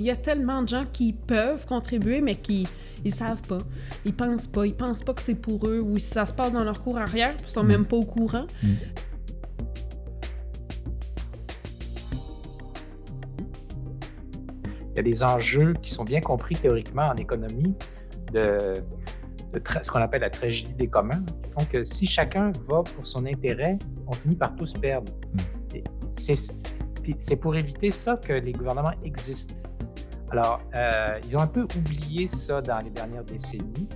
Il y a tellement de gens qui peuvent contribuer, mais qui ils savent pas. Ils pensent pas. Ils pensent pas que c'est pour eux ou ça se passe dans leur cours arrière, ils sont Mm. même pas au courant. Mm. Il y a des enjeux qui sont bien compris théoriquement en économie de, de tra- ce qu'on appelle la tragédie des communs, qui font que si chacun va pour son intérêt, on finit par tous perdre. Et C'est puis c'est pour éviter ça que les gouvernements existent. Alors, euh, ils ont un peu oublié ça dans les dernières décennies.